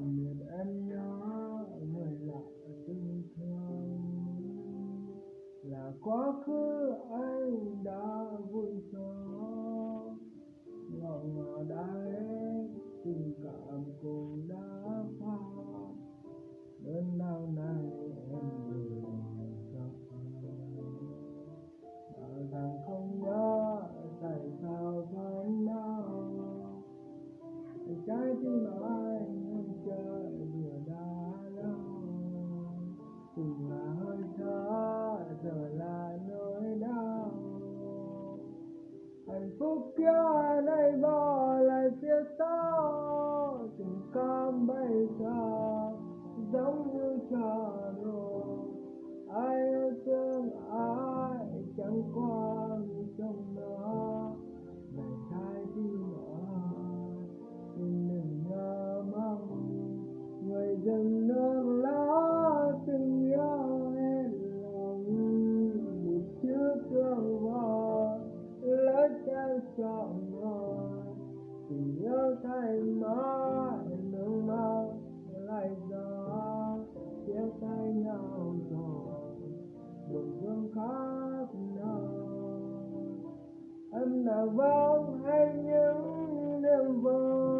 miền em nhớ người lại từng thương là quá khứ anh đã vui gió lòng đã đây tình cảm cũng đã pha đơn nào này em gửi cho bảo rằng không nhớ tại sao phải đau trái tim ở kia này bỏ lại phía sau, tình cảm bây giờ giống như trà đùa ai yêu thương ai chẳng qua tình yêu thay mãi nước mắt lại gió chia tay nhau rồi buồn thương khác nào em đã vắng hay những đêm vui.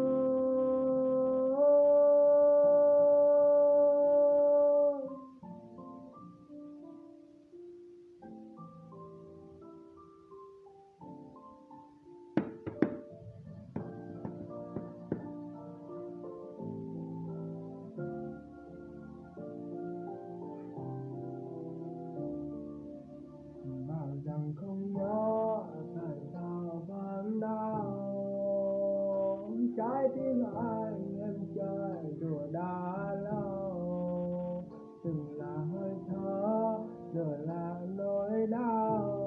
Trái tim anh em chơi đùa đã lâu. Từng là hơi thở, giờ là nỗi đau.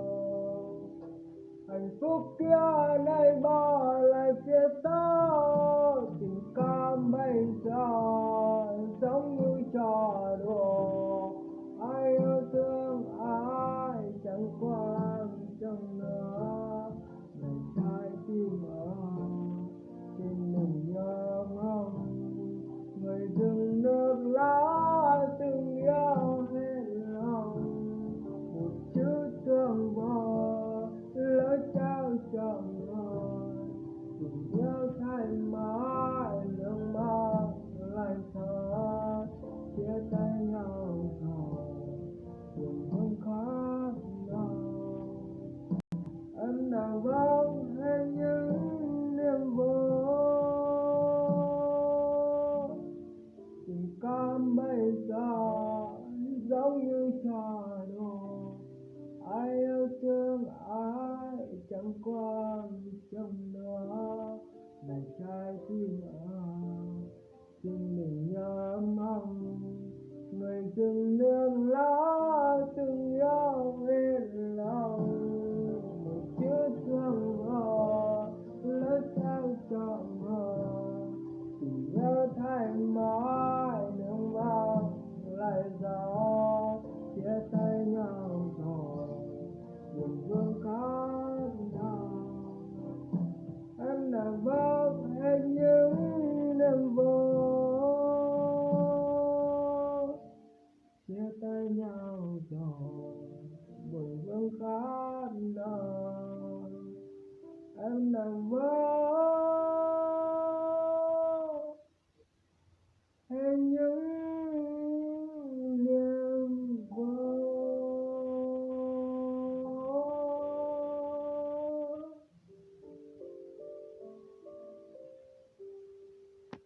Hạnh phúc kia chẳng quan trọng nữa này trái tim ơi chia tay nhau rồi buồn vương khát nở em nằm mơ